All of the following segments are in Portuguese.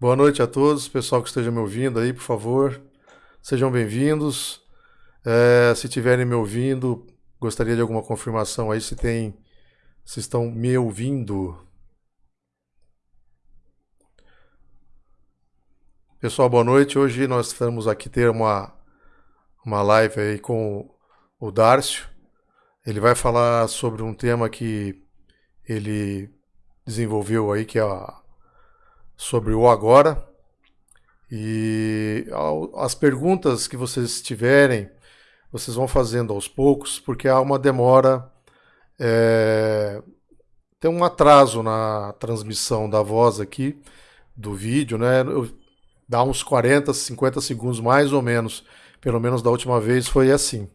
Boa noite a todos, pessoal que esteja me ouvindo aí, por favor, sejam bem-vindos. É, se estiverem me ouvindo, gostaria de alguma confirmação aí se tem, se estão me ouvindo. Pessoal, boa noite. Hoje nós estamos aqui ter uma uma live aí com o Dárcio. Ele vai falar sobre um tema que ele desenvolveu aí que é a sobre o agora. E as perguntas que vocês tiverem, vocês vão fazendo aos poucos, porque há uma demora, é, tem um atraso na transmissão da voz aqui, do vídeo, né? Dá uns 40, 50 segundos mais ou menos, pelo menos da última vez foi assim.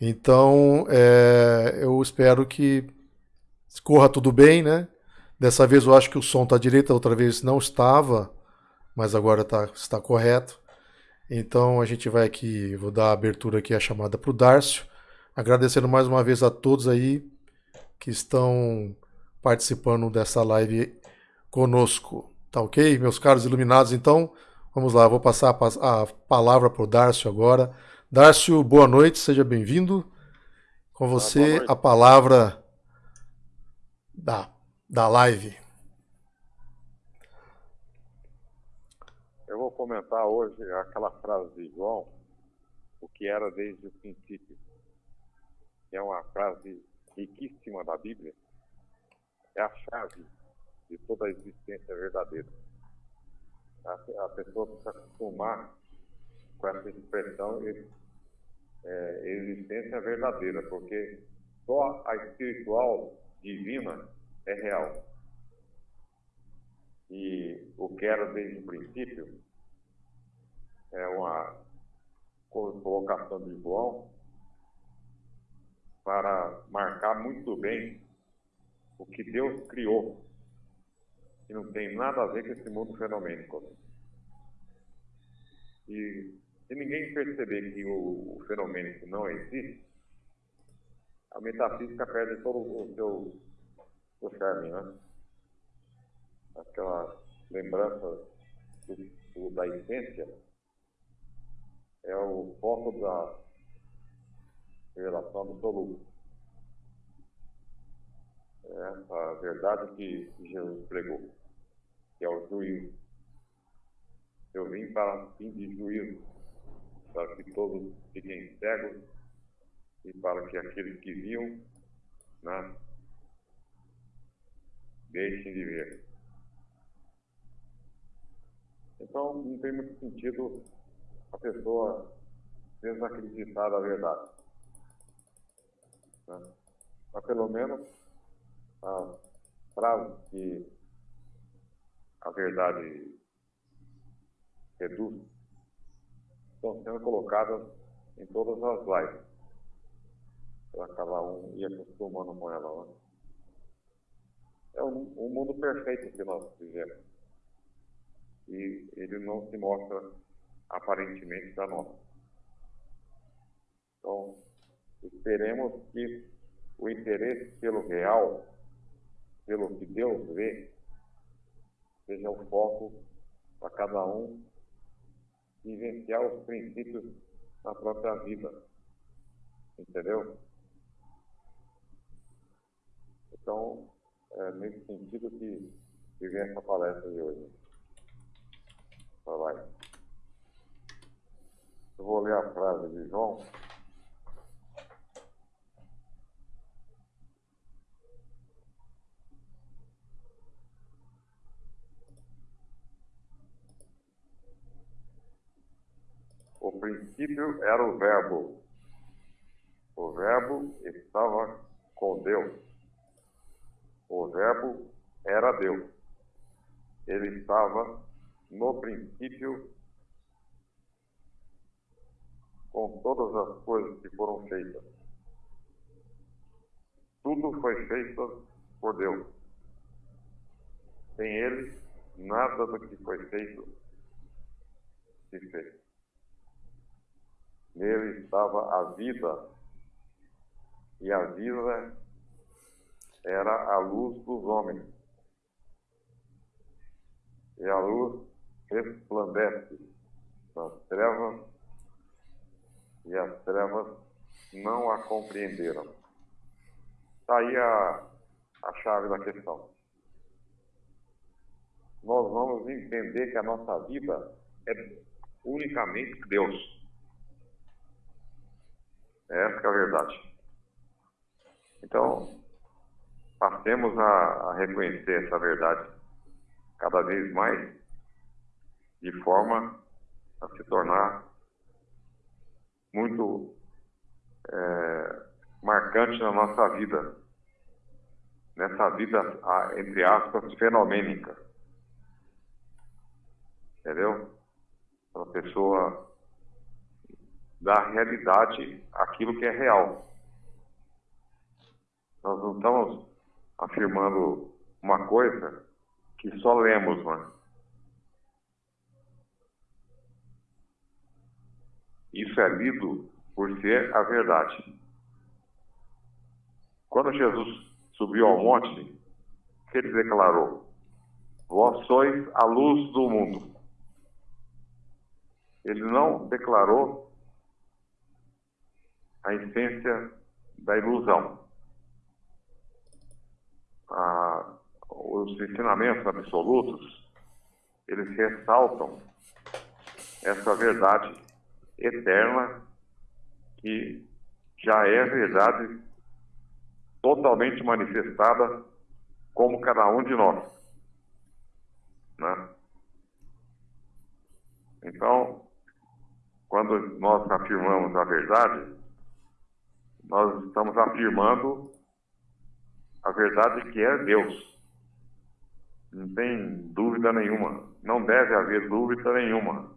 Então, é, eu espero que corra tudo bem, né? Dessa vez eu acho que o som está direito, outra vez não estava, mas agora tá, está correto. Então a gente vai aqui, vou dar a abertura aqui a chamada para o Dárcio, agradecendo mais uma vez a todos aí que estão participando dessa live conosco. Tá ok, meus caros iluminados? Então vamos lá, vou passar a, a palavra para o Dárcio agora. Dárcio, boa noite, seja bem-vindo. Com ah, você ah, a palavra da da live. Eu vou comentar hoje aquela frase de João, o que era desde o princípio, é uma frase riquíssima da Bíblia, é a chave de toda a existência verdadeira. A, a pessoa precisa acostumar com essa expressão é, existência verdadeira, porque só a espiritual divina é real. E o que era desde o princípio é uma colocação de João para marcar muito bem o que Deus criou, que não tem nada a ver com esse mundo fenomênico. E se ninguém perceber que o, o fenomênico não existe, a metafísica perde todo o seu do charme, né? Aquela lembrança do, do, da essência é o foco da revelação absoluta. É a verdade que Jesus pregou, que é o juízo. Eu vim para fim de juízo, para que todos fiquem cegos e para que aqueles que viam, né, deixem de ver. Então, não tem muito sentido a pessoa desacreditar da verdade. Né? Mas, pelo menos, as frases que a verdade reduz estão sendo colocadas em todas as lives. Para cada um ir acostumando com ela. Né? É um, um mundo perfeito que nós vivemos. E ele não se mostra aparentemente para nós. Então, esperemos que o interesse pelo real, pelo que Deus vê, seja o foco para cada um vivenciar os princípios na própria vida. Entendeu? Então, é nesse sentido que, que vem essa palestra de hoje. Então, vai. Eu vou ler a frase de João. O princípio era o Verbo. O Verbo estava com Deus o Verbo era Deus. Ele estava no princípio com todas as coisas que foram feitas. Tudo foi feito por Deus. Sem Ele, nada do que foi feito se fez. Nele estava a vida, e a vida era a luz dos homens. E a luz resplandece nas trevas e as trevas não a compreenderam. Está aí a, a chave da questão. Nós vamos entender que a nossa vida é unicamente Deus. Essa é a verdade. Então, passemos a, a reconhecer essa verdade cada vez mais, de forma a se tornar muito é, marcante na nossa vida, nessa vida, entre aspas, fenomênica. Entendeu? Para a pessoa dar realidade aquilo que é real. Nós não estamos afirmando uma coisa que só lemos, mano. Isso é lido por ser a verdade. Quando Jesus subiu ao monte, ele declarou? Vós sois a luz do mundo. Ele não declarou a essência da ilusão. Ah, os ensinamentos absolutos, eles ressaltam essa verdade eterna que já é verdade totalmente manifestada como cada um de nós. Né? Então, quando nós afirmamos a verdade, nós estamos afirmando a verdade que é Deus. Não tem dúvida nenhuma. Não deve haver dúvida nenhuma.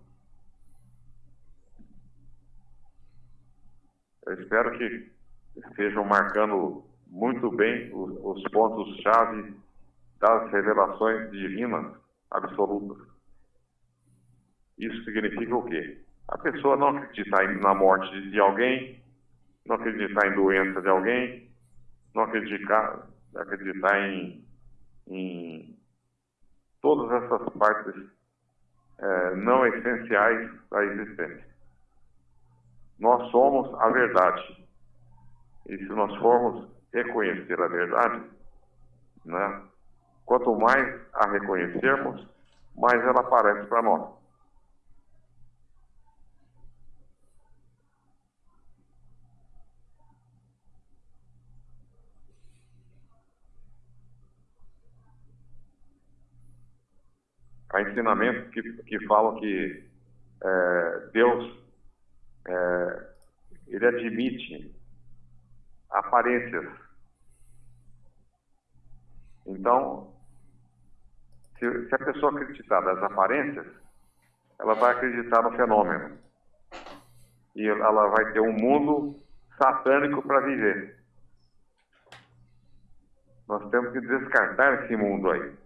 Eu espero que estejam marcando muito bem os, os pontos-chave das revelações divinas absolutas. Isso significa o quê? A pessoa não acreditar na morte de alguém, não acreditar em doença de alguém, não acreditar, acreditar em, em todas essas partes é, não essenciais da existência. Nós somos a verdade. E se nós formos reconhecer a verdade, né, quanto mais a reconhecermos, mais ela aparece para nós. Há ensinamentos que, que falam que é, Deus é, ele admite aparências. Então, se, se a pessoa acreditar nas aparências, ela vai acreditar no fenômeno. E ela vai ter um mundo satânico para viver. Nós temos que descartar esse mundo aí.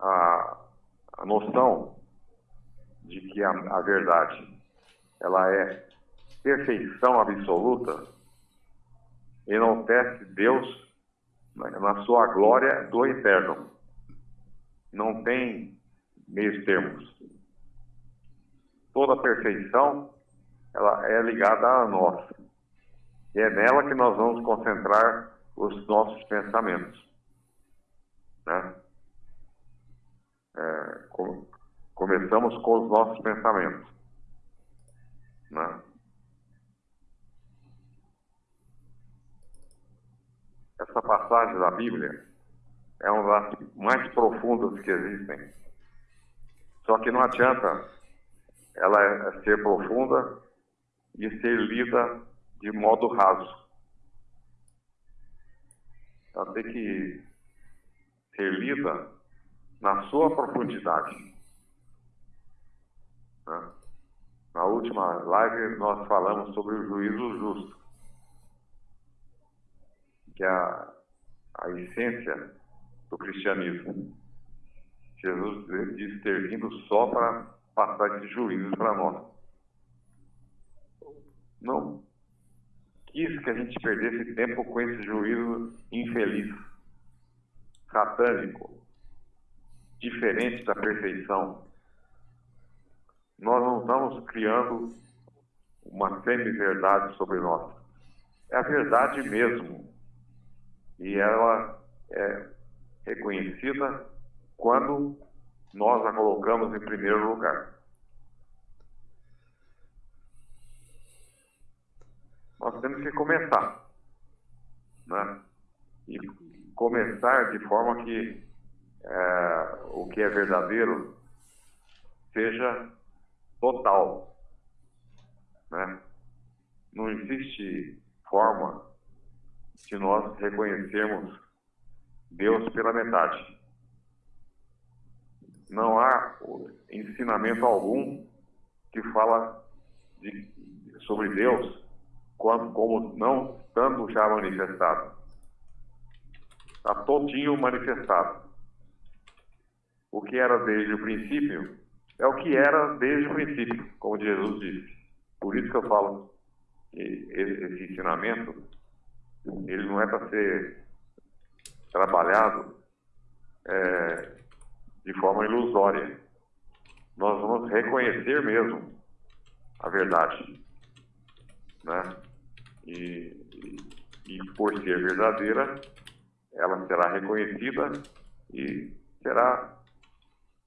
A, a noção de que a, a verdade ela é perfeição absoluta, enaltece Deus na sua glória do eterno. Não tem meios termos. Toda perfeição ela é ligada a nós. E é nela que nós vamos concentrar os nossos pensamentos. Né? É, com, começamos com os nossos pensamentos. Né? Essa passagem da Bíblia é uma das mais profundas que existem. Só que não adianta ela é ser profunda e ser lida de modo raso. Ela tem que ser lida na sua profundidade. Né? Na última live nós falamos sobre o juízo justo, que é a, a essência do cristianismo. Jesus disse ter vindo só para passar esse juízo para nós. Não quis que a gente perdesse tempo com esse juízo infeliz, satânico, diferente da perfeição. Nós não estamos criando uma semi-verdade sobre nós. É a verdade mesmo. E ela é reconhecida quando nós a colocamos em primeiro lugar. Nós temos que começar. Né? E começar de forma que é, o que é verdadeiro seja total. Né? Não existe forma de nós reconhecermos Deus pela metade. Não há ensinamento algum que fala de, sobre Deus como, como não tanto já manifestado. Está todinho manifestado. O que era desde o princípio é o que era desde o princípio, como Jesus disse. Por isso que eu falo que esse ensinamento, ele não é para ser trabalhado é, de forma ilusória. Nós vamos reconhecer mesmo a verdade. Né? E, e, e por ser verdadeira, ela será reconhecida e será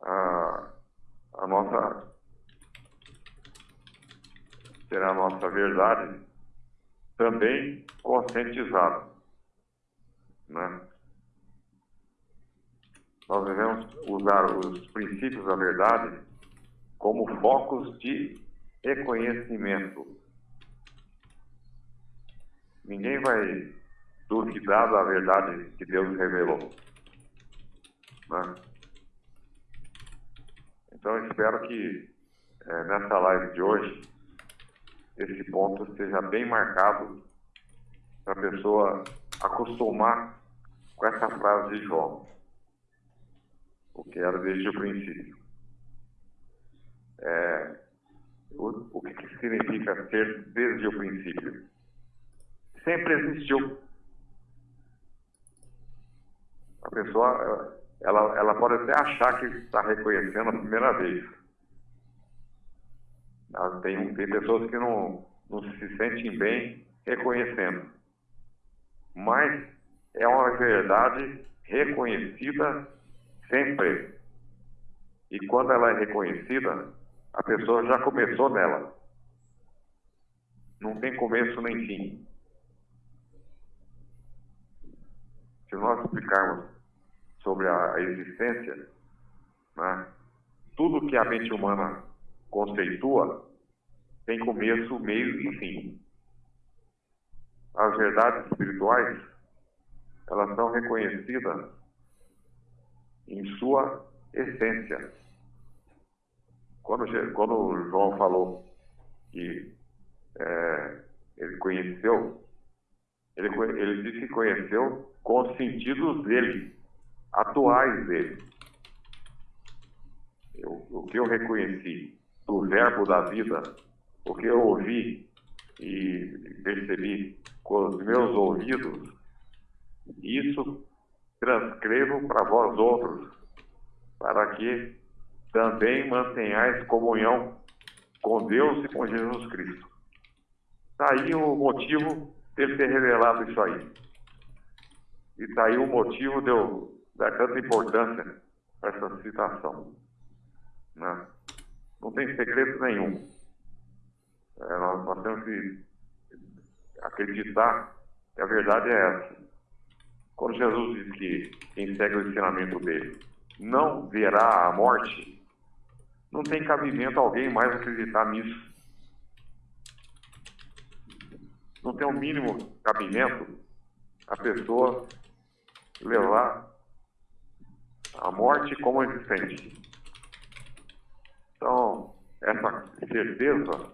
a, a nossa será a nossa verdade também conscientizada. Né? Nós devemos usar os princípios da verdade como focos de reconhecimento. Ninguém vai duvidar da verdade que Deus revelou. Né? Então, espero que é, nessa live de hoje, esse ponto seja bem marcado para a pessoa acostumar com essa frase de João, o que era desde o princípio. É, o, o que, que significa ser desde o princípio? Sempre existiu. A pessoa ela, ela pode até achar que está reconhecendo a primeira vez. Tem, tem pessoas que não, não se sentem bem reconhecendo. Mas é uma verdade reconhecida sempre. E quando ela é reconhecida, a pessoa já começou nela. Não tem começo nem fim. Se nós explicarmos sobre a existência, né? tudo que a mente humana conceitua tem começo, meio e fim. As verdades espirituais, elas são reconhecidas em sua essência. Quando, quando João falou que é, ele conheceu, ele, ele disse que conheceu com os sentidos dele atuais dele. Eu, o que eu reconheci do verbo da vida, o que eu ouvi e percebi com os meus ouvidos, isso transcrevo para vós outros, para que também mantenhais comunhão com Deus e com Jesus Cristo. Está aí o motivo dele ter revelado isso aí. E está aí o motivo de eu dá tanta importância para essa citação. Né? Não tem segredo nenhum. É, nós, nós temos que acreditar que a verdade é essa. Quando Jesus diz que quem segue o ensinamento dele não verá a morte, não tem cabimento alguém mais acreditar nisso. Não tem o um mínimo cabimento a pessoa levar a morte como existente. Então, essa certeza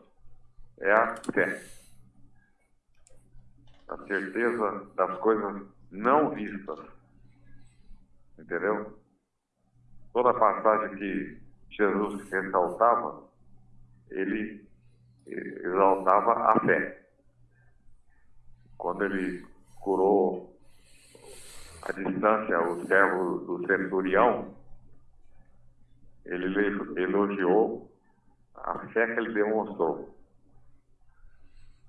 é a fé. A certeza das coisas não vistas. Entendeu? Toda passagem que Jesus ressaltava, ele exaltava a fé. Quando ele curou a distância, o servo do centurião, ele elogiou a fé que ele demonstrou.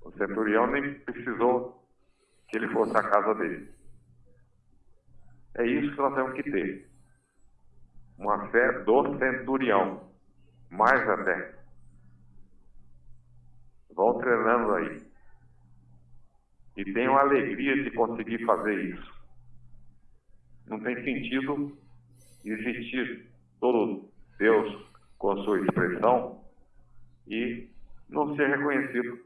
O centurião nem precisou que ele fosse à casa dele. É isso que nós temos que ter. Uma fé do centurião. Mais até. Vão treinando aí. E tenham alegria de conseguir fazer isso. Não tem sentido existir todo Deus com a sua expressão e não ser reconhecido.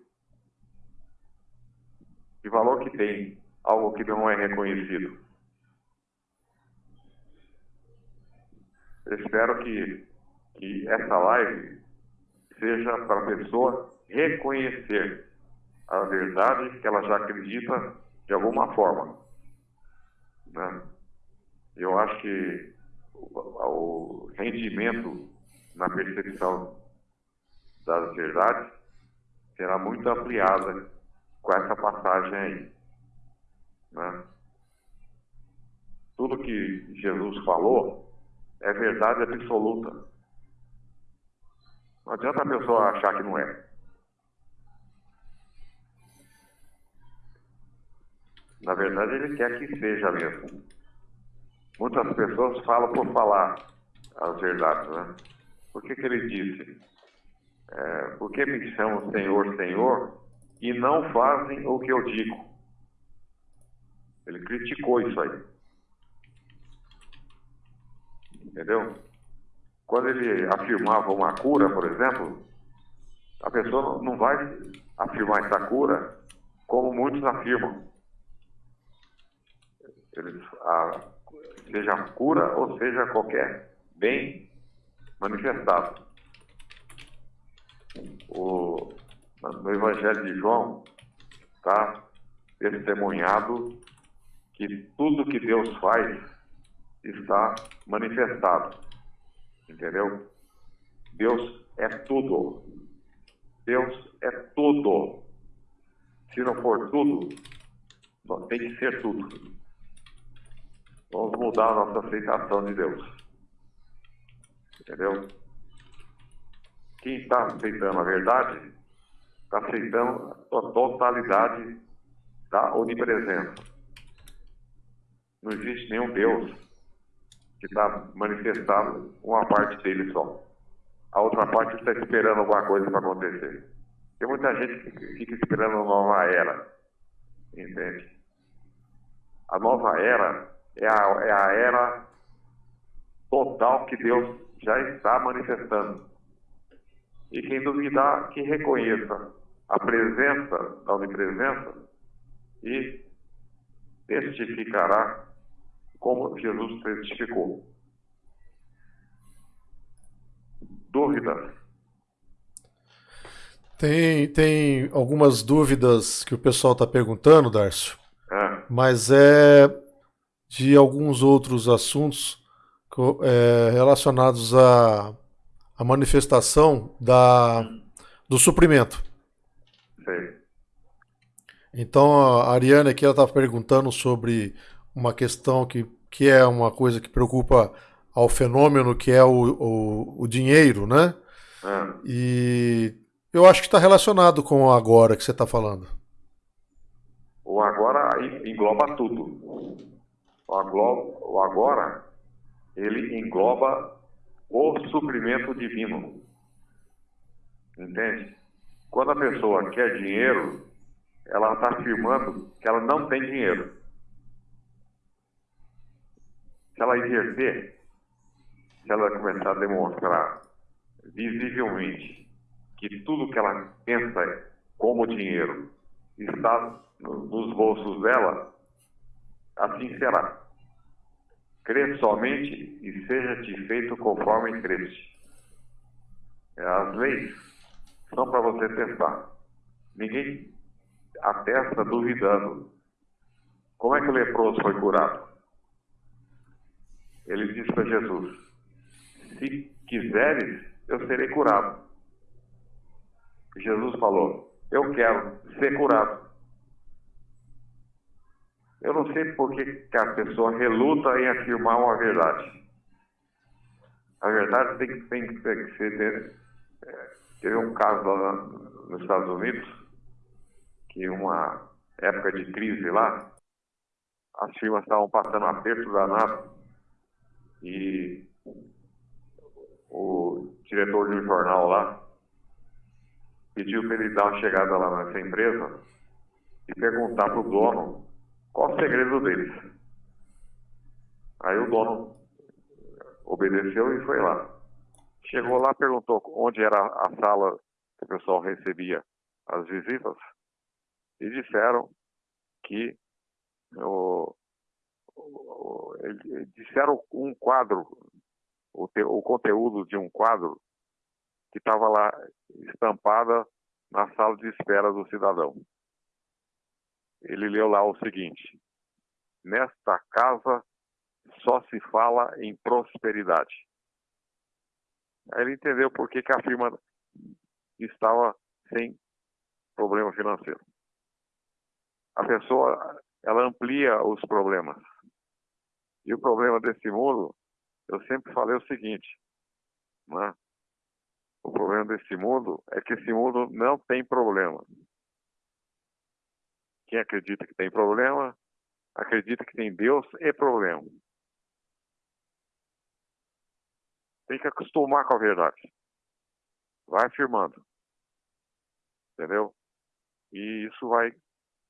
Que valor que tem algo que não é reconhecido? Eu espero que, que essa live seja para a pessoa reconhecer a verdade que ela já acredita de alguma forma. Né? Eu acho que o, o rendimento na percepção das verdades será muito ampliada com essa passagem aí. Né? Tudo que Jesus falou é verdade absoluta. Não adianta a pessoa achar que não é. Na verdade, ele quer que seja mesmo. Muitas pessoas falam por falar as verdades, né? Por que, que ele disse? É, por que me chamam Senhor, Senhor e não fazem o que eu digo? Ele criticou isso aí. Entendeu? Quando ele afirmava uma cura, por exemplo, a pessoa não vai afirmar essa cura como muitos afirmam. Eles, a, seja cura ou seja qualquer bem manifestado. O, no Evangelho de João está testemunhado que tudo que Deus faz está manifestado. Entendeu? Deus é tudo. Deus é tudo. Se não for tudo, tem que ser tudo. Vamos mudar a nossa aceitação de Deus. Entendeu? Quem está aceitando a verdade, está aceitando a totalidade da onipresença. Não existe nenhum Deus que está manifestado uma parte dele só. A outra parte está esperando alguma coisa para acontecer. Tem muita gente que fica esperando uma nova era. Entende? A nova era é a, é a era total que Deus já está manifestando. E quem duvidar, que reconheça a presença da onipresença e testificará como Jesus testificou. Dúvidas? Tem, tem algumas dúvidas que o pessoal está perguntando, Darcio. É. Mas é de alguns outros assuntos é, relacionados à, à manifestação da, do suprimento. Então a Ariane aqui está perguntando sobre uma questão que, que é uma coisa que preocupa ao fenômeno que é o, o, o dinheiro, né? É. E eu acho que está relacionado com o agora que você está falando. O agora engloba tudo. O agora, ele engloba o suprimento divino. Entende? Quando a pessoa quer dinheiro, ela está afirmando que ela não tem dinheiro. Se ela inverter, se ela começar a demonstrar visivelmente que tudo que ela pensa como dinheiro está nos bolsos dela, assim será. Crê somente e seja-te feito conforme creste. As leis são para você testar. Ninguém atesta duvidando. Como é que o leproso foi curado? Ele disse para Jesus: Se quiseres, eu serei curado. Jesus falou: Eu quero ser curado. Eu não sei por que, a pessoa reluta em afirmar uma verdade. Na verdade, tem, tem, tem que ser. É, teve um caso lá nos Estados Unidos, que uma época de crise lá, as firmas estavam passando aperto danado e o diretor de um jornal lá pediu para ele dar uma chegada lá nessa empresa e perguntar para o dono qual o segredo deles. Aí o dono obedeceu e foi lá. Chegou lá, perguntou onde era a sala que o pessoal recebia as visitas e disseram que o, o, disseram um quadro, o, te, o conteúdo de um quadro que estava lá estampada na sala de espera do cidadão. Ele leu lá o seguinte: Nesta casa só se fala em prosperidade. Aí ele entendeu por que, que a firma estava sem problema financeiro. A pessoa, ela amplia os problemas. E o problema desse mundo, eu sempre falei o seguinte, né? O problema desse mundo é que esse mundo não tem problema. Quem acredita que tem problema, acredita que tem Deus e problema. Tem que acostumar com a verdade. Vai afirmando. Entendeu? E isso vai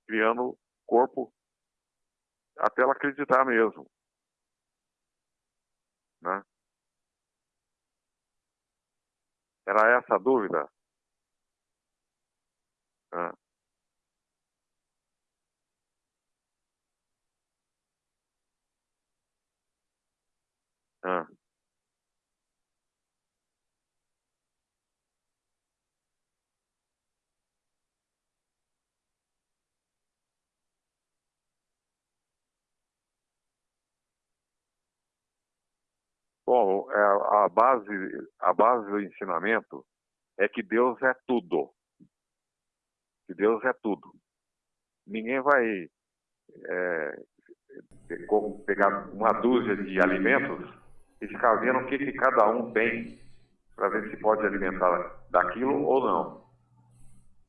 criando corpo até ela acreditar mesmo. Né? Era essa a dúvida? Ah. Ah. Bom, é, a base, a base do ensinamento é que Deus é tudo. Que Deus é tudo. Ninguém vai é, pegar uma dúzia de alimentos e ficar vendo o que, que cada um tem para ver se pode alimentar daquilo ou não.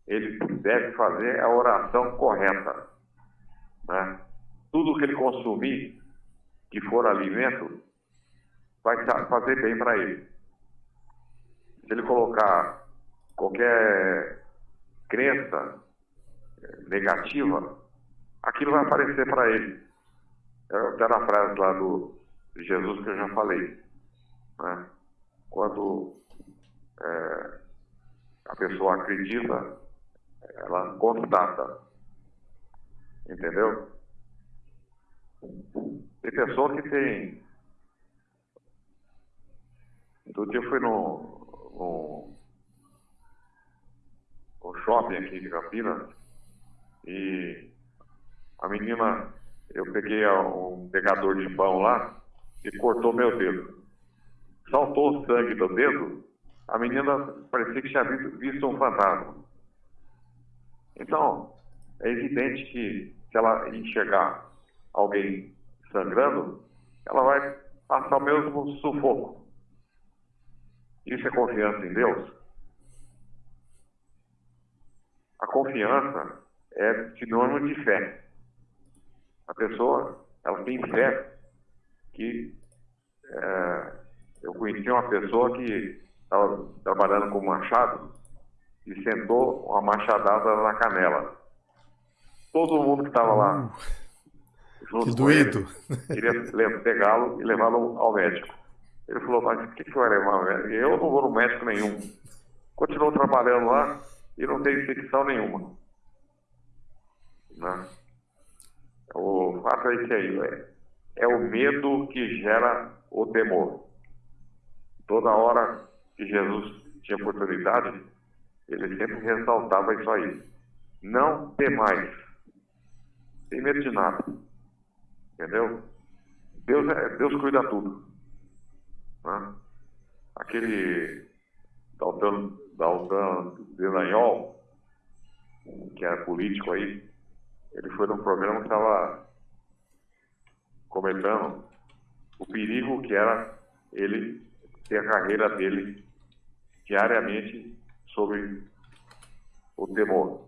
Ele deve fazer a oração correta. Né? Tudo que ele consumir, que for alimento, vai fazer bem para ele. Se ele colocar qualquer crença eh, negativa, aquilo vai aparecer para ele. Até na frase lá do Jesus que eu já falei. Né? Quando é, a pessoa acredita, ela constata. Entendeu? Tem pessoa que tem Outro dia eu fui no, shopping aqui de Campinas e a menina, eu peguei um pegador de pão lá e cortou meu dedo. Saltou o sangue do dedo, a menina parecia que tinha visto, um fantasma. Então, é evidente que se ela enxergar alguém sangrando, ela vai passar o mesmo sufoco. Isso é confiança em Deus? A confiança é sinônimo de fé. A pessoa, ela tem fé que é, eu conheci uma pessoa que estava trabalhando com machado e sentou uma machadada na canela. Todo mundo que estava lá, uh, junto que doído. Ele, queria pegá-lo e levá-lo ao médico. Ele falou, mas o que, que vai levar? Eu não vou no médico nenhum. Continuou trabalhando lá e não tem infecção nenhuma. Né? O fato é esse aí, é, é o medo que gera o temor. Toda hora que Jesus tinha oportunidade, ele sempre ressaltava isso aí. Não temais. Tem medo de nada. Entendeu? Deus, é, Deus cuida tudo. Né? Aquele Daltan, Daltan Delanhol, que era político aí, ele foi num programa que estava comentando o perigo que era ele ter a carreira dele diariamente sobre o temor.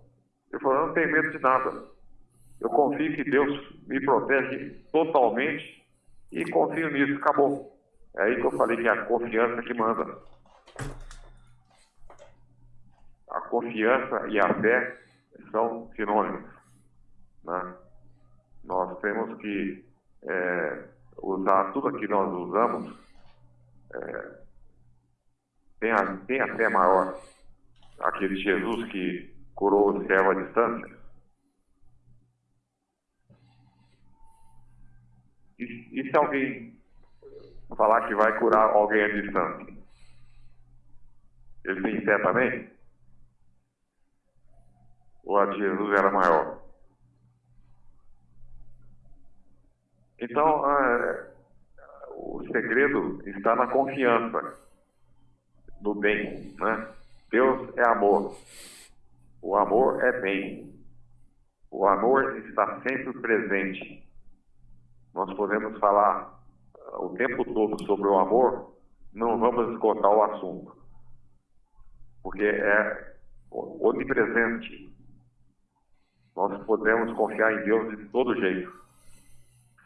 Ele falou, eu não tenho medo de nada. Eu confio que Deus me protege totalmente e confio nisso, acabou. É aí que eu falei que é a confiança que manda. A confiança e a fé são sinônimos. Né? Nós temos que é, usar tudo que nós usamos, é, tem, a, tem a fé maior. Aquele Jesus que curou o servo à distância. E, e se alguém falar que vai curar alguém à distância? Ele tem fé também? Ou a de Jesus era maior? Então, é, o segredo está na confiança no bem, né? Deus é amor. O amor é bem. O amor está sempre presente. Nós podemos falar uh, o tempo todo sobre o amor, não vamos esgotar o assunto. Porque é onipresente. Nós podemos confiar em Deus de todo jeito.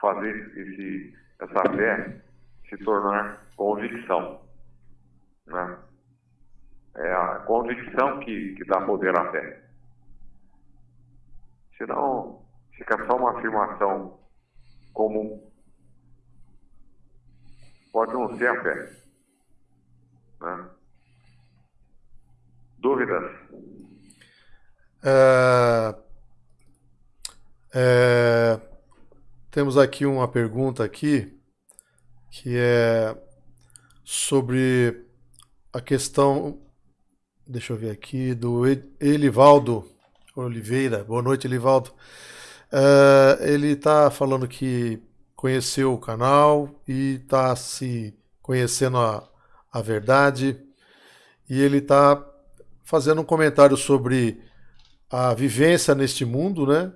Fazer esse, essa fé se tornar convicção. Né? É a convicção que, que dá poder à fé. Senão, fica só uma afirmação comum. Pode não ser a fé. Né? Dúvidas? É, é, temos aqui uma pergunta aqui que é sobre a questão, deixa eu ver aqui, do Elivaldo Oliveira. Boa noite, Elivaldo. Uh, ele está falando que conheceu o canal e está se conhecendo a, a verdade. E ele está fazendo um comentário sobre a vivência neste mundo, né?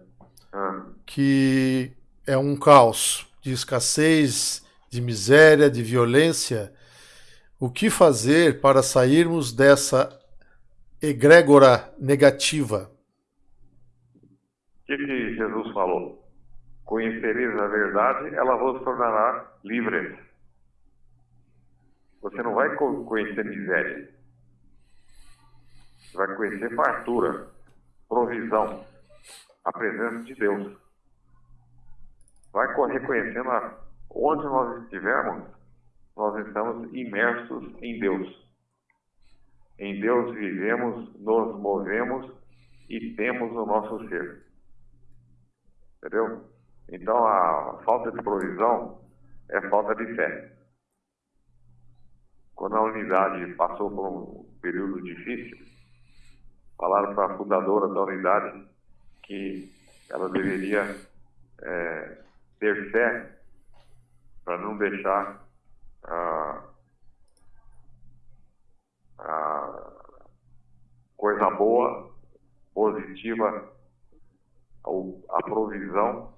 Ah. Que é um caos de escassez, de miséria, de violência, o que fazer para sairmos dessa egrégora negativa? O que, Jesus falou? Conhecereis a verdade, ela vos tornará livres. Você não vai conhecer miséria. Você vai conhecer fartura, provisão, a presença de Deus. Vai reconhecendo a onde nós estivermos, nós estamos imersos em Deus. Em Deus vivemos, nos movemos e temos o nosso ser. Entendeu? Então a falta de provisão é falta de fé. Quando a unidade passou por um período difícil, falaram para a fundadora da unidade que ela deveria é, ter fé para não deixar a, a coisa boa, positiva, a provisão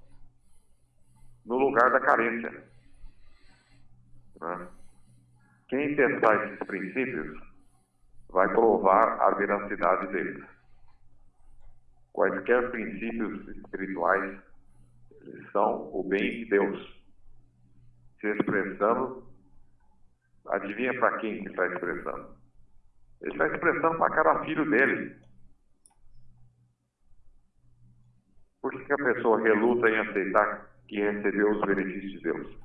no lugar da carência. Né? Quem testar esses princípios vai provar a veracidade deles. Quaisquer princípios espirituais são o bem de Deus se expressando, adivinha para quem que está expressando? Ele está expressando para cada filho dele. Por que, que a pessoa reluta em aceitar que recebeu os benefícios de Deus?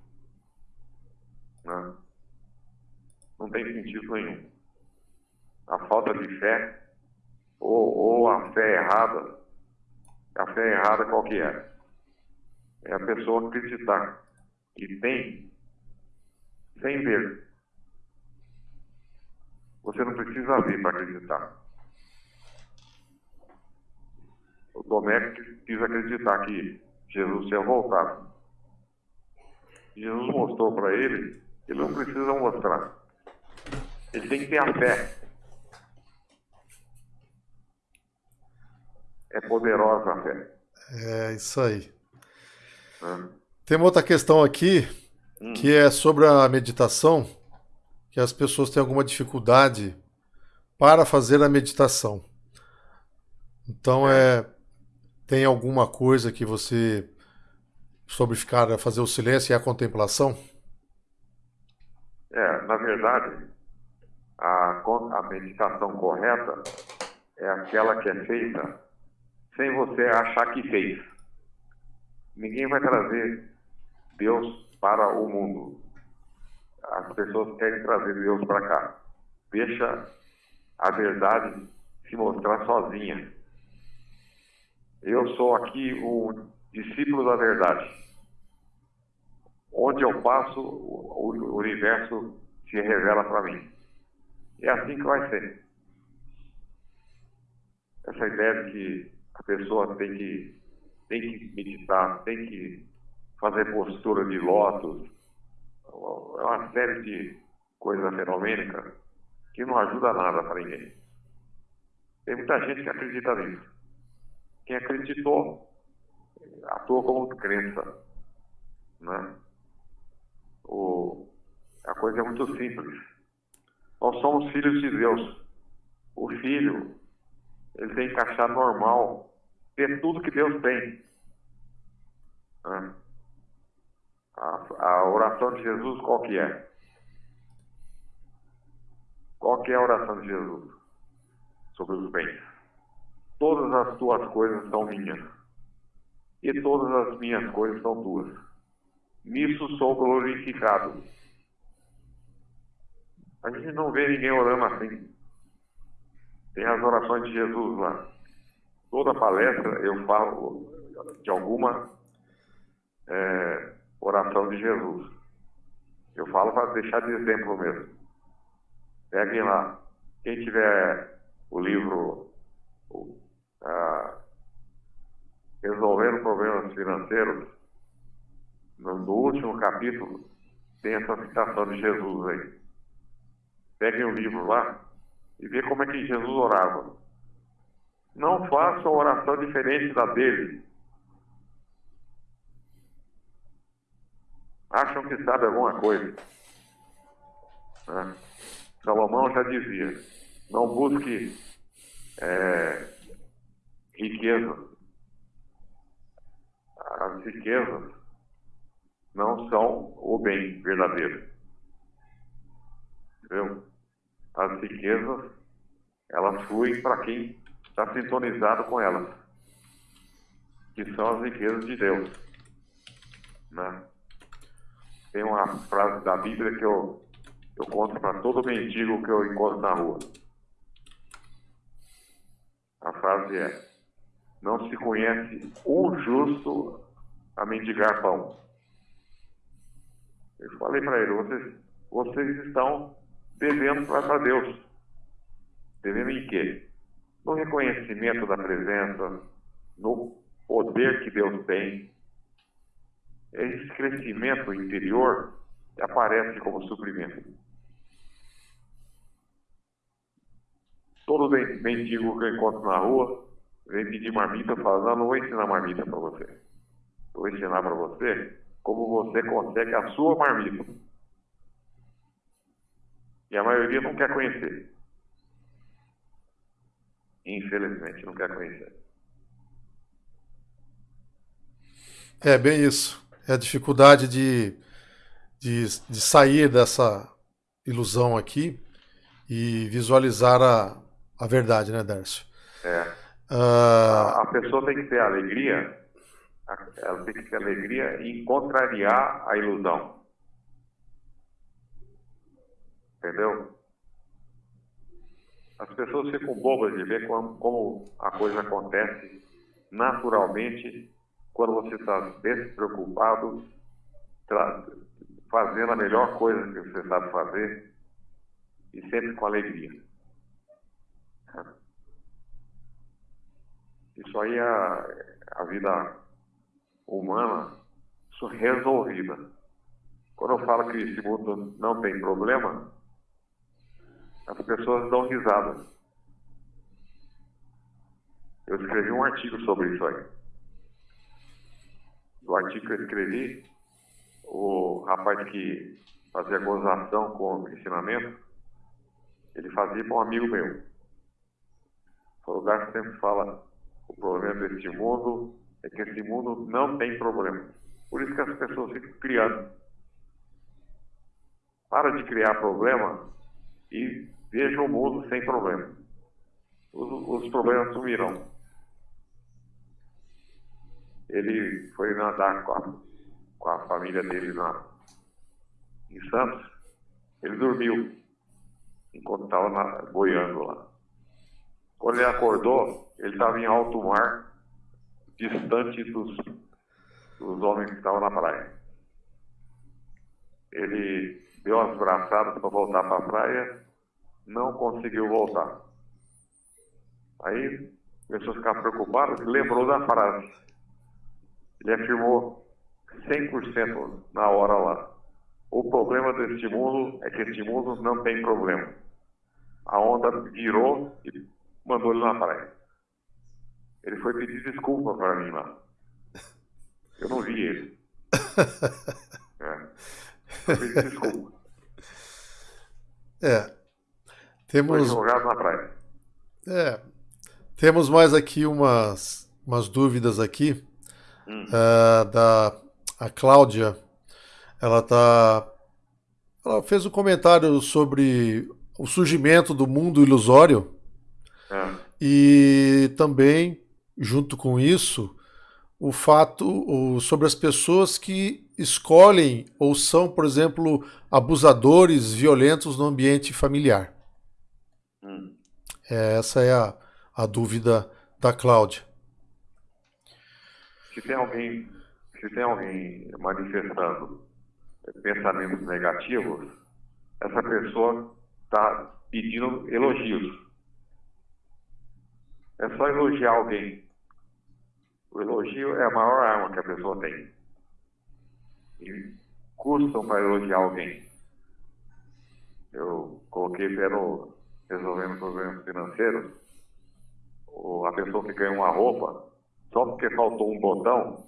Não, não tem sentido nenhum. A falta de fé, ou, ou a fé errada, a fé errada qual que é? É a pessoa acreditar que tem sem ver. Você não precisa ver para acreditar. O Tomé quis acreditar que Jesus tinha voltado. Jesus mostrou para ele ele não precisa mostrar. Ele tem que ter a fé. É poderosa a fé. É isso aí. Tem uma outra questão aqui hum. que é sobre a meditação. que as pessoas têm alguma dificuldade para fazer a meditação. Então é tem alguma coisa que você sobre ficar fazer o silêncio e a contemplação? É, na verdade, a, a meditação correta é aquela que é feita sem você achar que fez. Ninguém vai trazer Deus para o mundo. As pessoas querem trazer Deus para cá. Deixa a verdade se mostrar sozinha. Eu sou aqui o discípulo da verdade. Onde eu passo, o universo se revela para mim. É assim que vai ser. Essa ideia de que a pessoa tem que, tem que meditar, tem que fazer postura de lótus, é uma série de coisas fenomênicas que não ajuda nada para ninguém. Tem muita gente que acredita nisso. Quem acreditou, atua como crença. Né? O, a coisa é muito simples. Nós somos filhos de Deus. O filho, ele tem que achar normal ter tudo que Deus tem. Né? A, a oração de Jesus qual que é? Qual que é a oração de Jesus sobre os bens? Todas as tuas coisas são minhas, e todas as minhas coisas são tuas. Nisso sou glorificado. A gente não vê ninguém orando assim. Tem as orações de Jesus lá. Toda palestra eu falo de alguma é, oração de Jesus. Eu falo para deixar de exemplo mesmo. Peguem lá. Quem tiver o livro ah, Resolvendo Problemas Financeiros, no, no último capítulo, tem essa citação de Jesus aí. Peguem o livro lá e vê como é que Jesus orava. Não façam oração diferente da dele. Acham que sabe alguma coisa. Né? Salomão já dizia: não busque é, riqueza. As riquezas não são o bem verdadeiro. Entendeu? As riquezas, elas fluem para quem está sintonizado com elas, que são as riquezas de Deus. Né? Tem uma frase da Bíblia que eu, eu conto para todo mendigo que eu encontro na rua. A frase é: Não se conhece um justo a mendigar pão. Eu falei para ele: vocês, vocês estão devendo para Deus. Devendo em quê? No reconhecimento da presença, no poder que Deus tem. Esse crescimento interior aparece como suprimento. Todo mendigo que eu encontro na rua vem pedir marmita, eu falo, não, não vou ensinar marmita para você. Vou ensinar para você como você consegue a sua marmita. E a maioria não quer conhecer. Infelizmente, não quer conhecer. É bem isso. É a dificuldade de, de, de sair dessa ilusão aqui e visualizar a, a verdade, né, Dércio? É. Uh... A, a pessoa tem que ter alegria, ela tem que ter alegria em contrariar a ilusão. Entendeu? As pessoas ficam bobas de ver como, como a coisa acontece naturalmente quando você está despreocupado, fazendo a melhor coisa que você sabe fazer e sempre com alegria. Isso aí é a vida humana resolvida. Quando eu falo que esse mundo não tem problema, as pessoas dão risada. Eu escrevi um artigo sobre isso aí. No artigo que eu escrevi, o rapaz que fazia gozação com o ensinamento, ele fazia para um amigo meu. O lugar sempre fala, o problema deste mundo é que esse mundo não tem problema. Por isso que as pessoas ficam criando. Para de criar problema e veja o mundo sem problema. Os, os problemas sumirão. Ele foi nadar com a, com a família dele na, em Santos. Ele dormiu enquanto estava boiando lá. Quando ele acordou, ele estava em alto mar, distante dos, dos homens que estavam na praia. Ele deu as braçadas para voltar para a praia, não conseguiu voltar. Aí começou a ficar preocupado, lembrou da frase. Ele afirmou 100% na hora lá. O problema deste mundo é que este mundo não tem problema. A onda virou e mandou ele na praia. Ele foi pedir desculpa para mim lá. Eu não vi ele. É. Pedir desculpa. É. Temos. Jogado na praia. É. Temos mais aqui umas, umas dúvidas aqui. Hum. Uh, da a Cláudia. Ela tá. Ela fez um comentário sobre o surgimento do mundo ilusório. É. E também, junto com isso, o fato o, sobre as pessoas que escolhem ou são, por exemplo, abusadores violentos no ambiente familiar. Hum. É, essa é a, a dúvida da Cláudia. Se tem alguém, se tem alguém manifestando pensamentos negativos, essa pessoa está pedindo elogios. É só elogiar alguém. O elogio é a maior arma que a pessoa tem. E custam para elogiar alguém. Eu coloquei pelo resolvendo problemas financeiros, a pessoa que ganha uma roupa, só porque faltou um botão,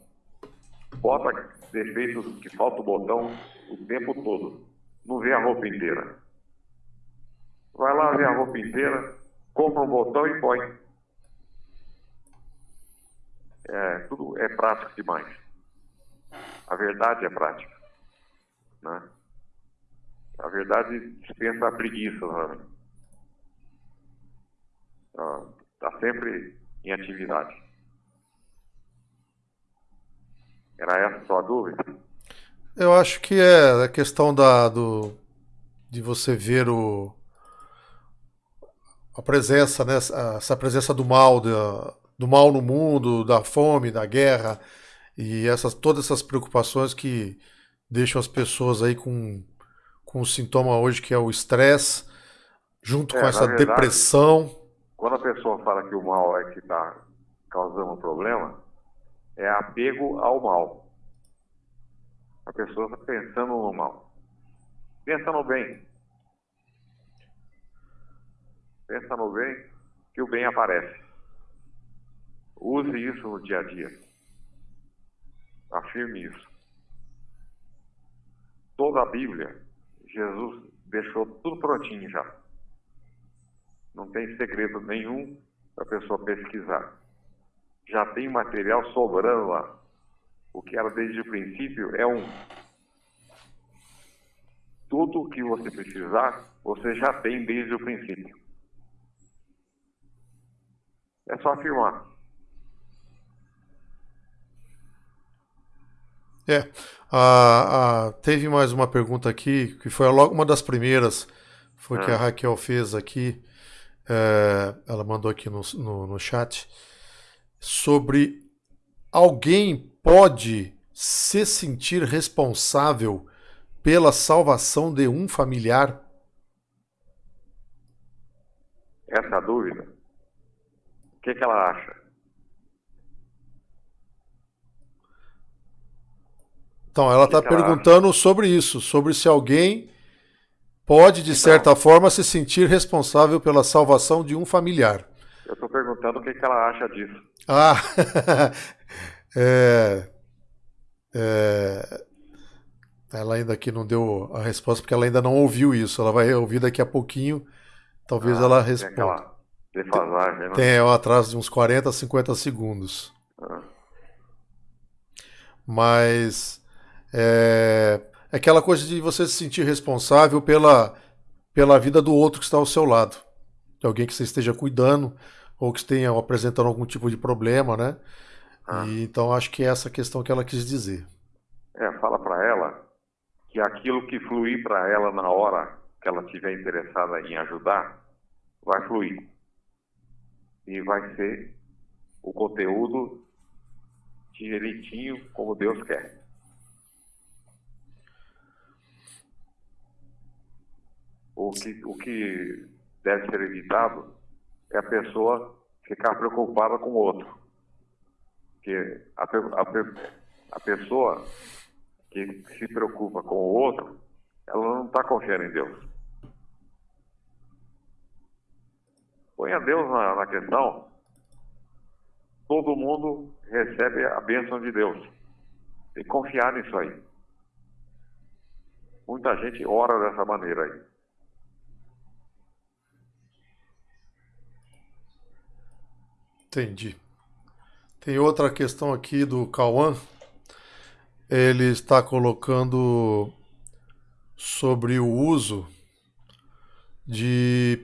bota defeitos que falta o botão o tempo todo. Não vê a roupa inteira. Vai lá ver a roupa inteira, compra um botão e põe. É, tudo é prático demais. A verdade é prática. Né? A verdade dispensa a preguiça. Né? Está sempre em atividade. Era essa a sua dúvida? Eu acho que é a questão da, do, de você ver o, a presença, né, essa presença do mal, da, do mal no mundo, da fome, da guerra e essas, todas essas preocupações que deixam as pessoas aí com, com o sintoma hoje que é o estresse, junto é, com essa verdade, depressão. Quando a pessoa fala que o mal é que está causando um problema, é apego ao mal. A pessoa está pensando no mal. Pensa no bem. Pensa no bem, que o bem aparece. Use isso no dia a dia. Afirme isso. Toda a Bíblia, Jesus deixou tudo prontinho já. Não tem segredo nenhum para a pessoa pesquisar. Já tem material sobrando lá. O que era desde o princípio é um. Tudo o que você precisar, você já tem desde o princípio. É só afirmar. É. A, a, teve mais uma pergunta aqui, que foi logo uma das primeiras, foi que a ah. Raquel fez aqui. É, ela mandou aqui no, no, no chat sobre alguém pode se sentir responsável pela salvação de um familiar? Essa dúvida que, que ela acha? Então, ela está perguntando sobre isso, sobre se alguém pode, de então, certa forma, se sentir responsável pela salvação de um familiar. Eu estou perguntando o que, que ela acha disso. Ah, é, é, Ela ainda aqui não deu a resposta porque ela ainda não ouviu isso. Ela vai ouvir daqui a pouquinho. Talvez ah, ela responda. Tem defasagem, né? Tem um atraso de uns 40 a 50 segundos. Ah. Mas é, é aquela coisa de você se sentir responsável pela, pela vida do outro que está ao seu lado. De alguém que você esteja cuidando ou que esteja apresentando algum tipo de problema, né? Ah. E, então acho que é essa questão que ela quis dizer. É, fala para ela que aquilo que fluir para ela na hora que ela estiver interessada em ajudar, vai fluir. E vai ser o conteúdo direitinho como Deus quer. O que, o que deve ser evitado é a pessoa ficar preocupada com o outro. Porque a, a, a pessoa que se preocupa com o outro, ela não está confiando em Deus. Põe a Deus na, na questão, todo mundo recebe a bênção de Deus. Que confiar nisso aí. Muita gente ora dessa maneira aí. Entendi. Tem outra questão aqui do Cauã. Ele está colocando sobre o uso de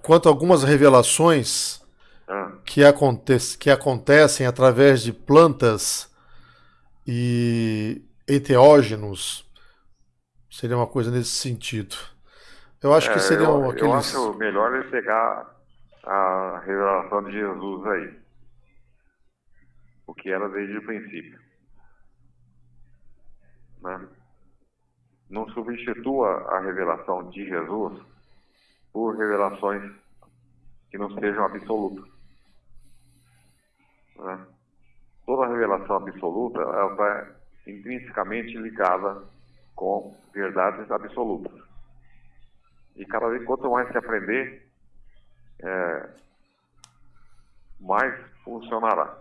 quanto a algumas revelações ah. que, acontece, que acontecem através de plantas e enteógenos. Seria uma coisa nesse sentido. Eu acho é, que seria eu, aqueles... Eu acho melhor ele pegar a revelação de Jesus aí. O que era desde o princípio. Né? Não substitua a revelação de Jesus por revelações que não sejam absolutas. Né? Toda revelação absoluta ela está intrinsecamente ligada com verdades absolutas. E cada vez quanto mais se aprender, é, mais funcionará.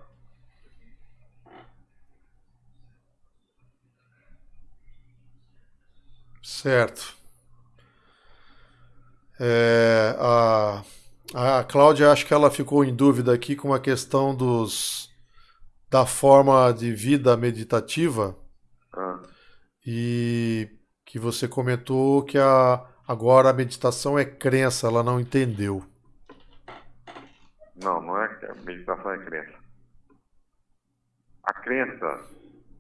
Certo. É, a, a Cláudia, acho que ela ficou em dúvida aqui com a questão dos da forma de vida meditativa ah. e que você comentou que a, agora a meditação é crença, ela não entendeu. Não, não é a meditação é crença. A crença,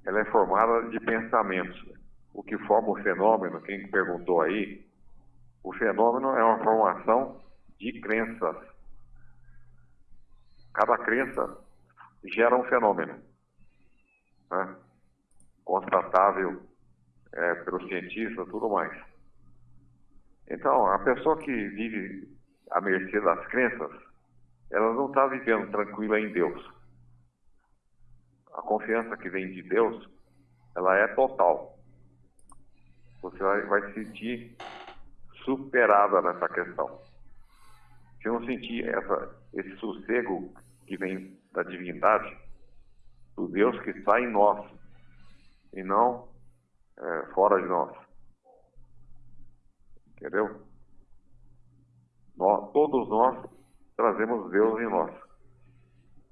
ela é formada de pensamentos. O que forma o fenômeno, quem perguntou aí, o fenômeno é uma formação de crenças. Cada crença gera um fenômeno, né? constatável é, pelos cientistas tudo mais. Então, a pessoa que vive à mercê das crenças, ela não está vivendo tranquila em Deus. A confiança que vem de Deus, ela é total. Você vai, vai sentir superada nessa questão. Se não sentir essa, esse sossego que vem da divindade, do Deus que está em nós, e não é, fora de nós. Entendeu? Nós, todos nós trazemos Deus em nós.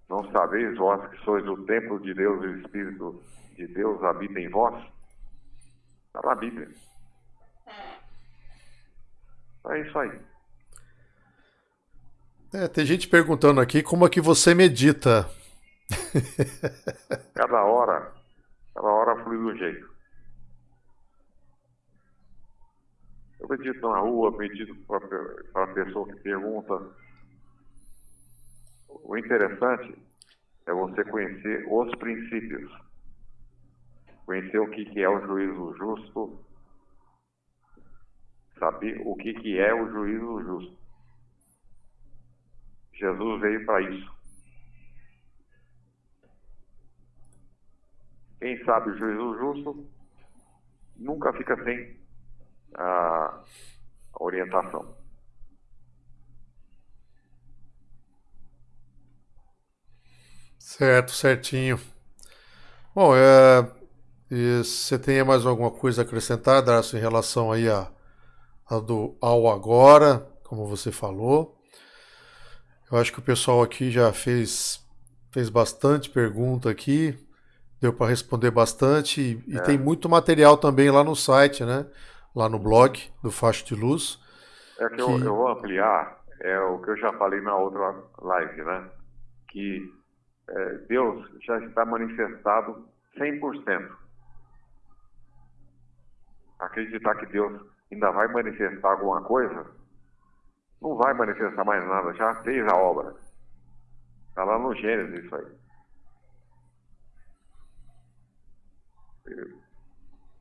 Não sabeis vós que sois o templo de Deus e o Espírito de Deus habita em vós? Está na Bíblia. É isso aí. É, tem gente perguntando aqui como é que você medita. cada hora, cada hora flui do jeito. Eu medito na rua, medito para a pessoa que pergunta. O interessante é você conhecer os princípios. Conhecer o que é o juízo justo, saber o que, é o juízo justo. Jesus veio para isso. Quem sabe o juízo justo nunca fica sem a orientação. Certo, certinho. Bom, é, E você tem mais alguma coisa a acrescentar, Darcy, em relação aí a, a do ao agora, como você falou? Eu acho que o pessoal aqui já fez, fez bastante pergunta aqui, deu para responder bastante e, é. e, tem muito material também lá no site, né? Lá no blog do Facho de Luz. É que, que... Eu, eu, vou ampliar, é o que eu já falei na outra live, né? Que Deus já está manifestado 100% acreditar que Deus ainda vai manifestar alguma coisa, não vai manifestar mais nada, já fez a obra. Está lá no Gênesis isso aí.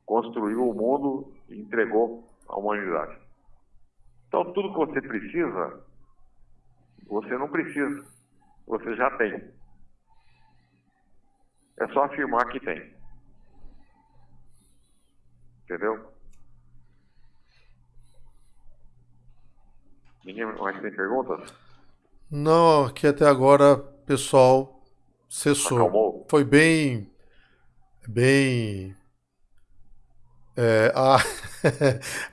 Construiu o mundo e entregou à humanidade. Então tudo que você precisa, você não precisa, você já tem. É só afirmar que tem. Entendeu? Ninguém mais tem perguntas? Não, aqui até agora, pessoal, cessou. Acalmou. Foi bem. Bem. É, a,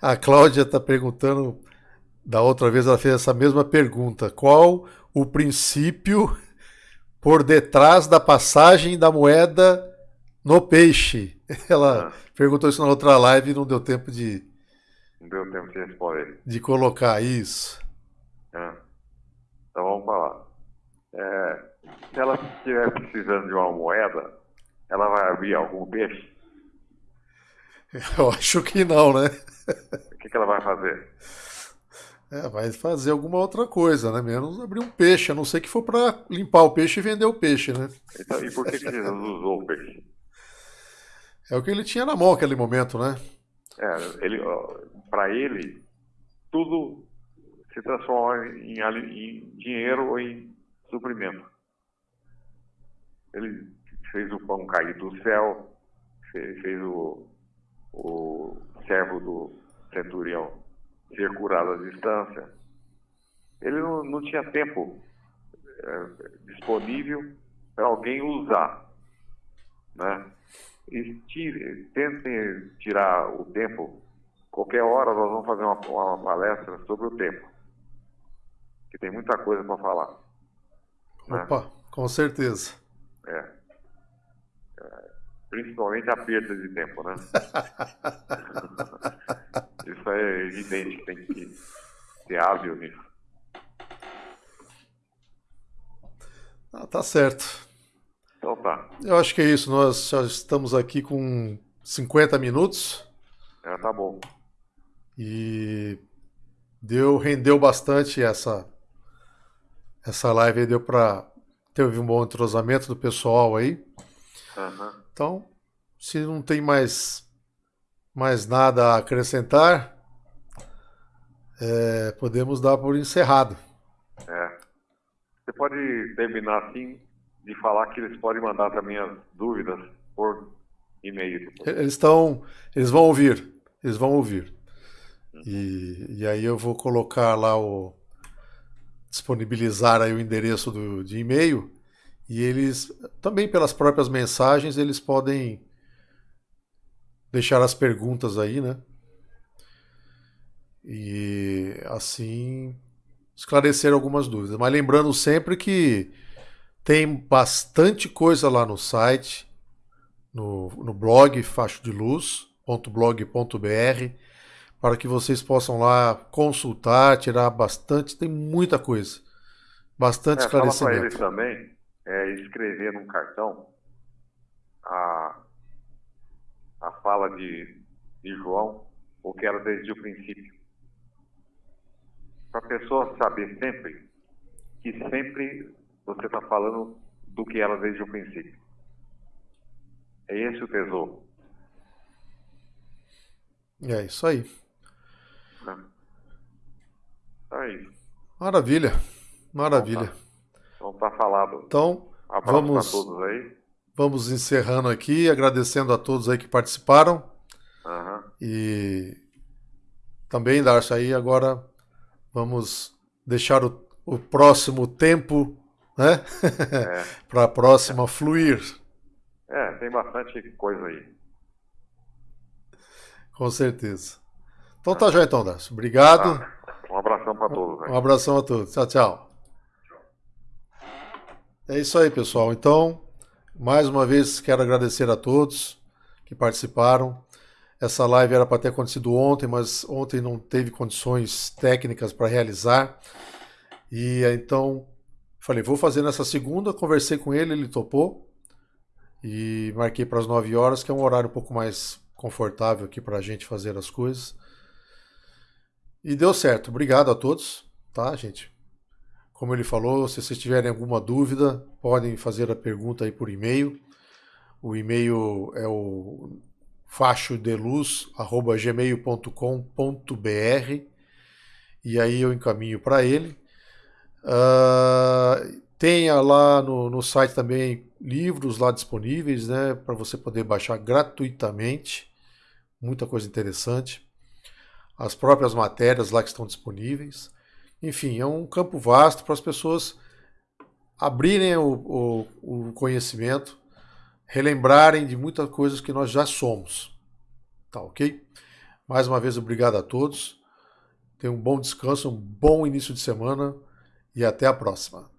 a Cláudia está perguntando, da outra vez ela fez essa mesma pergunta: qual o princípio por detrás da passagem da moeda no peixe? Ela ah. perguntou isso na outra live e não deu tempo de. Não deu tempo de responder. De colocar isso. É. Então vamos falar. É, se ela estiver precisando de uma moeda, ela vai abrir algum peixe? Eu acho que não, né? O que, que ela vai fazer? É, vai fazer alguma outra coisa, né? Menos abrir um peixe, a não ser que for para limpar o peixe e vender o peixe, né? E por que, que Jesus usou o peixe? É o que ele tinha na mão naquele momento, né? É, ele, para ele, tudo se transforma em, em dinheiro ou em suprimento. Ele fez o pão cair do céu, fez, fez o, o servo do centurião ser curado à distância. Ele não, não tinha tempo é, disponível para alguém usar. Né? E tire, tentem tirar o tempo. Qualquer hora nós vamos fazer uma, uma palestra sobre o tempo que tem muita coisa para falar. Né? Opa, né? com certeza. É. é. Principalmente a perda de tempo, né? Isso é evidente que tem que ser hábil nisso. Ah, tá certo. Então tá. Eu acho que é isso. Nós já estamos aqui com 50 minutos. É, tá bom. E deu, rendeu bastante essa essa live aí deu para ter um bom entrosamento do pessoal aí. Uhum. Então, se não tem mais, mais nada a acrescentar, é, podemos dar por encerrado. É. Você pode terminar assim de falar que eles podem mandar também as dúvidas por e-mail. Eles estão, eles vão ouvir, eles vão ouvir. Uhum. E, e aí eu vou colocar lá o disponibilizar aí o endereço do, de e-mail e eles também pelas próprias mensagens eles podem deixar as perguntas aí, né? E assim esclarecer algumas dúvidas. Mas lembrando sempre que tem bastante coisa lá no site, no, no blog facho de luz.blog.br para que vocês possam lá consultar, tirar bastante, tem muita coisa. Bastante é, esclarecimento. Fala para eles também é, escrever num cartão a, a fala de, de João, o que era desde o princípio. Para a pessoa saber sempre que sempre você está falando do que era desde o princípio. É esse o tesouro. É isso aí. Aí. Maravilha. Maravilha. Então tá, então, tá falado. Então, vamos, todos aí. vamos encerrando aqui, agradecendo a todos aí que participaram. Uhum. E também, Darcy, aí agora vamos deixar o, o próximo tempo né? É. para a próxima fluir. É, tem bastante coisa aí. Com certeza. Então tá já então, Darcio. Obrigado. Tá. Um abração para todos. Né? Um abração a todos. Tchau, tchau. É isso aí, pessoal. Então, mais uma vez quero agradecer a todos que participaram. Essa live era para ter acontecido ontem, mas ontem não teve condições técnicas para realizar. E então falei, vou fazer nessa segunda. Conversei com ele, ele topou. E marquei para as 9 horas, que é um horário um pouco mais confortável aqui para a gente fazer as coisas. E deu certo. Obrigado a todos, tá, gente? Como ele falou, se vocês tiverem alguma dúvida, podem fazer a pergunta aí por e-mail. O e-mail é o fachodeluz@gmail.com.br e aí eu encaminho para ele. Uh, tenha lá no, no site também livros lá disponíveis, né, para você poder baixar gratuitamente. Muita coisa interessante as próprias matérias lá que estão disponíveis. Enfim, é um campo vasto para as pessoas abrirem o, o, o, conhecimento, relembrarem de muitas coisas que nós já somos. Tá ok? Mais uma vez, obrigado a todos. Tenham um bom descanso, um bom início de semana e até a próxima.